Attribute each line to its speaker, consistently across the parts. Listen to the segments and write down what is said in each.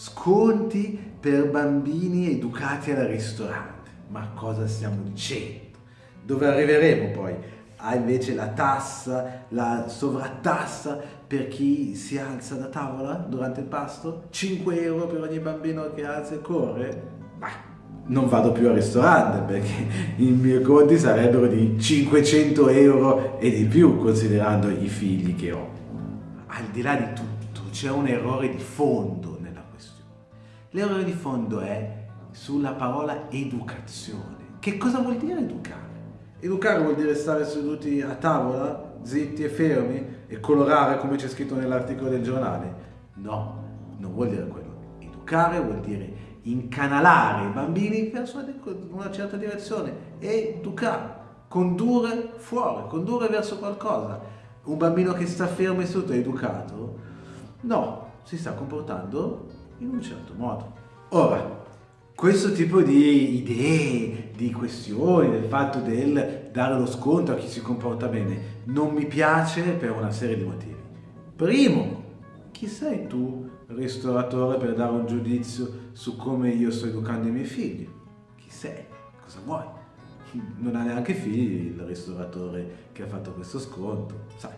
Speaker 1: Sconti per bambini educati al ristorante. Ma cosa stiamo dicendo? Dove arriveremo poi? Ha invece la tassa, la sovrattassa per chi si alza da tavola durante il pasto? 5 euro per ogni bambino che alza e corre? Ma non vado più al ristorante perché i miei conti sarebbero di 500 euro e di più considerando i figli che ho. Al di là di tutto c'è un errore di fondo. L'errore di fondo è sulla parola educazione. Che cosa vuol dire educare? Educare vuol dire stare seduti a tavola, zitti e fermi e colorare come c'è scritto nell'articolo del giornale? No, non vuol dire quello. Educare vuol dire incanalare i bambini verso una certa direzione, educare, condurre fuori, condurre verso qualcosa. Un bambino che sta fermo e seduto è educato? No, si sta comportando in un certo modo. Ora, questo tipo di idee, di questioni, del fatto del dare lo sconto a chi si comporta bene, non mi piace per una serie di motivi. Primo, chi sei tu, ristoratore, per dare un giudizio su come io sto educando i miei figli? Chi sei? Cosa vuoi? Non ha neanche figli il ristoratore che ha fatto questo sconto. Sai,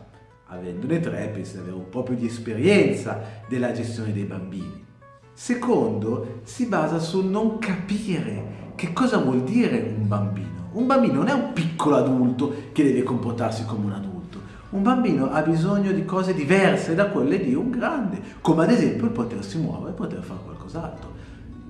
Speaker 1: avendone tre pensi di avere un po' più di esperienza della gestione dei bambini. Secondo, si basa sul non capire che cosa vuol dire un bambino. Un bambino non è un piccolo adulto che deve comportarsi come un adulto. Un bambino ha bisogno di cose diverse da quelle di un grande, come ad esempio il potersi muovere e poter fare qualcos'altro.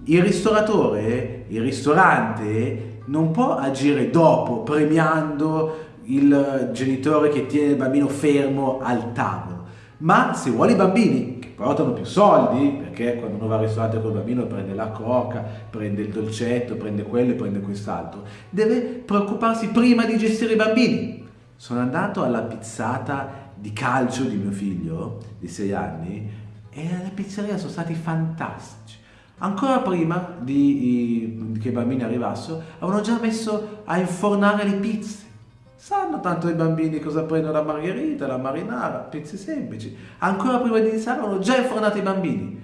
Speaker 1: Il ristoratore, il ristorante, non può agire dopo premiando il genitore che tiene il bambino fermo al tavolo, ma se vuole i bambini portano più soldi, perché quando uno va al ristorante col bambino prende la coca, prende il dolcetto, prende quello e prende quest'altro, deve preoccuparsi prima di gestire i bambini, sono andato alla pizzata di calcio di mio figlio, di 6 anni, e alla pizzeria sono stati fantastici. Ancora prima di, che i bambini arrivassero, avevano già messo a infornare le pizze. Sanno tanto i bambini cosa prendono la margherita, la marinara, pizze semplici. Ancora prima di iniziare avevano già infornato i bambini.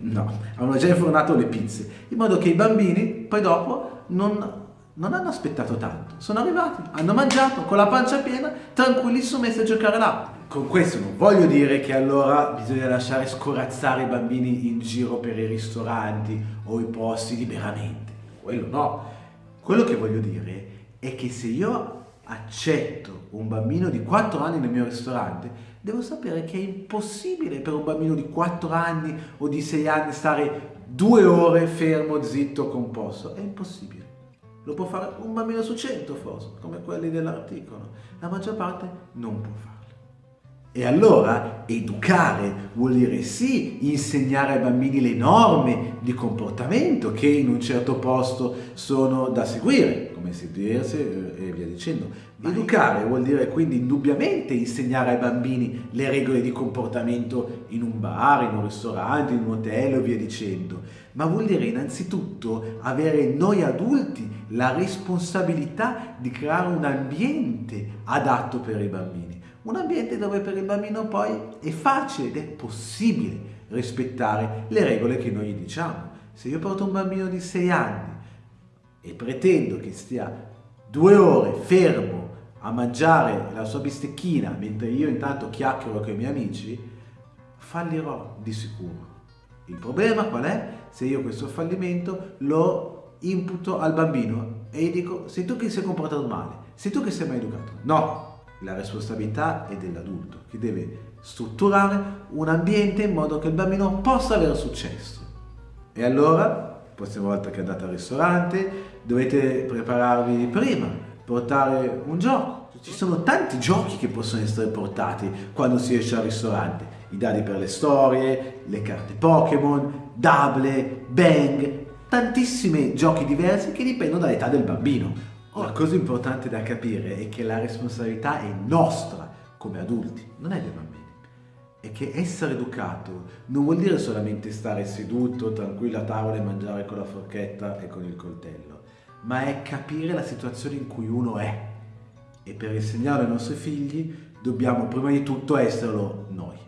Speaker 1: No, avevano già infornato le pizze, in modo che i bambini poi dopo non non hanno aspettato tanto, sono arrivati, hanno mangiato con la pancia piena, tranquillissimo messi a giocare là. Con questo non voglio dire che allora bisogna lasciare scorazzare i bambini in giro per i ristoranti o i posti liberamente, quello no. Quello che voglio dire è che se io accetto un bambino di 4 anni nel mio ristorante, devo sapere che è impossibile per un bambino di 4 anni o di 6 anni stare due ore fermo, zitto, composto. È impossibile. Lo può fare un bambino su cento forse, come quelli dell'articolo. La maggior parte non può farlo. E allora educare vuol dire sì insegnare ai bambini le norme di comportamento che in un certo posto sono da seguire, come sedersi e via dicendo. Educare vuol dire quindi indubbiamente insegnare ai bambini le regole di comportamento in un bar, in un ristorante, in un hotel e via dicendo. Ma vuol dire innanzitutto avere noi adulti la responsabilità di creare un ambiente adatto per i bambini. Un ambiente dove per il bambino poi è facile ed è possibile rispettare le regole che noi gli diciamo. Se io porto un bambino di 6 anni e pretendo che stia due ore fermo a mangiare la sua bistecchina mentre io intanto chiacchiero con i miei amici, fallirò di sicuro. Il problema qual è? Se io questo fallimento lo imputo al bambino e gli dico sei tu che sei comportato male, sei tu che sei mai educato. No, la responsabilità è dell'adulto che deve strutturare un ambiente in modo che il bambino possa avere successo. E allora, la prossima volta che andate al ristorante, dovete prepararvi prima portare un gioco. Ci sono tanti giochi che possono essere portati quando si esce al ristorante. I dadi per le storie, le carte Pokémon, Double, Bang, tantissimi giochi diversi che dipendono dall'età del bambino. La cosa importante da capire è che la responsabilità è nostra come adulti, non è dei bambini. E che essere educato non vuol dire solamente stare seduto, tranquillo a tavola e mangiare con la forchetta e con il coltello ma è capire la situazione in cui uno è. E per insegnare ai nostri figli dobbiamo prima di tutto esserlo noi.